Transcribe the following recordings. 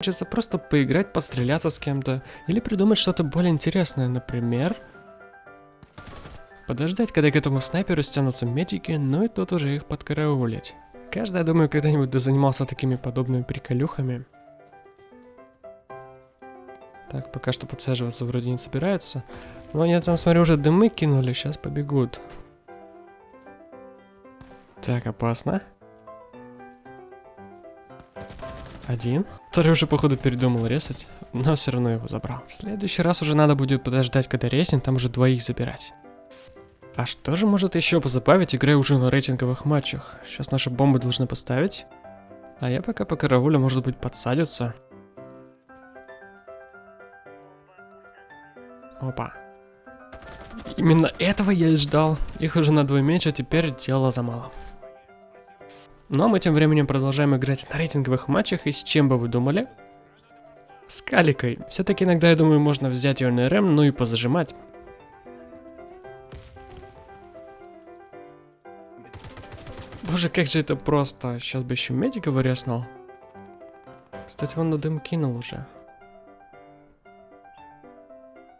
хочется просто поиграть, постреляться с кем-то, или придумать что-то более интересное, например... Подождать, когда к этому снайперу стянутся медики, ну и тот уже их подкараулить. Каждый, я думаю, когда-нибудь занимался такими подобными приколюхами. Так, пока что подсаживаться вроде не собираются. Но они там, смотрю, уже дымы кинули, сейчас побегут. Так, опасно. Один. Второй уже, походу, передумал резать, но все равно его забрал. В следующий раз уже надо будет подождать, когда резнет, там уже двоих забирать. А что же может еще позабавить, играя уже на рейтинговых матчах? Сейчас наши бомбы должны поставить. А я пока по караулю, может быть, подсадятся. Опа. Именно этого я и ждал. Их уже на двое меньше, теперь дело за мало. Но мы тем временем продолжаем играть на рейтинговых матчах, и с чем бы вы думали? С Каликой. Все-таки иногда, я думаю, можно взять ее на РМ, ну и позажимать. Боже, как же это просто. Сейчас бы еще медика выреснул. Кстати, он на дым кинул уже.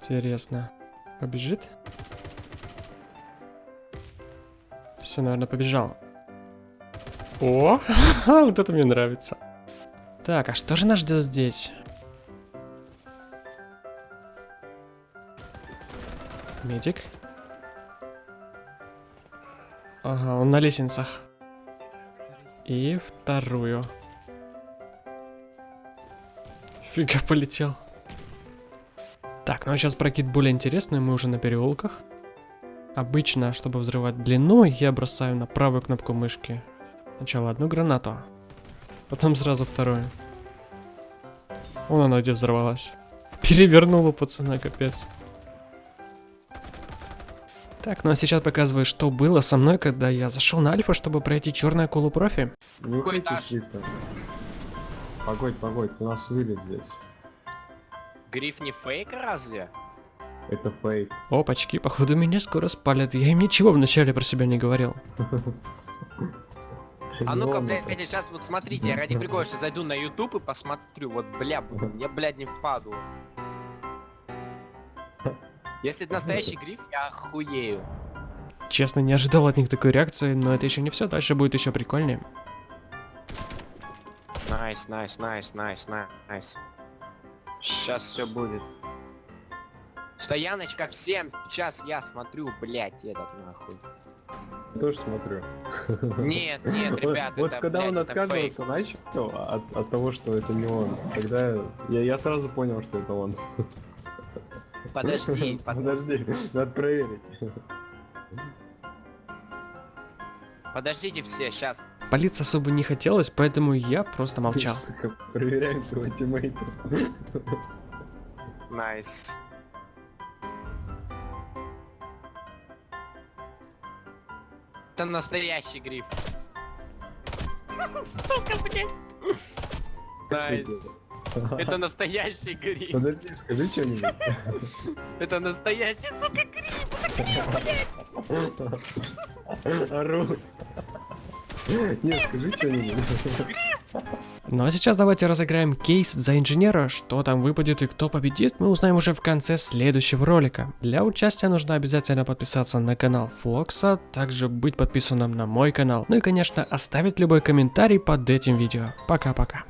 Интересно. Побежит? Все, наверное, побежал. О, вот это мне нравится. Так, а что же нас ждет здесь? Медик. Ага, он на лестницах. И вторую. Фига полетел. Так, ну а сейчас прокид более интересный, мы уже на переулках. Обычно, чтобы взрывать длину, я бросаю на правую кнопку мышки. Сначала одну гранату, потом сразу вторую. Вон она где взорвалась. Перевернула пацана, капец. Так, ну а сейчас показываю, что было со мной, когда я зашел на альфа, чтобы пройти черную акулу профи. Не уходите шрифтом. Погодь, погодь, у нас вылет здесь. Гриф не фейк разве? Это фейк. Опачки, походу меня скоро спалят. Я им ничего вначале про себя не говорил. А ну-ка, блядь, сейчас вот смотрите, я ради прикола сейчас зайду на YouTube и посмотрю, вот, бля, я, блядь, не впаду. Если это настоящий гриф, я охуею. Честно, не ожидал от них такой реакции, но это еще не все, дальше будет еще прикольнее. Nice, nice, nice, nice, nice. Сейчас все будет. Стояночка всем, сейчас я смотрю, блядь, этот нахуй. Тоже смотрю. Нет, нет, ребят, Вот это, когда блядь, он отказывался, начал от, от того, что это не он, тогда я, я сразу понял, что это он. Подожди, под- Подожди, надо проверить. подождите все, сейчас. Палиться особо не хотелось, поэтому я просто молчал. Сука, проверяем своего тиммейта. Nice. Это настоящий гриф. Сука, блядь. Nice. Это настоящий гриф. Подожди, скажи что-нибудь. Это настоящий, сука, гриф. Ору. Нет, скажи что-нибудь. Ну а сейчас давайте разыграем кейс за инженера. Что там выпадет и кто победит, мы узнаем уже в конце следующего ролика. Для участия нужно обязательно подписаться на канал Флокса, также быть подписанным на мой канал. Ну и конечно оставить любой комментарий под этим видео. Пока-пока.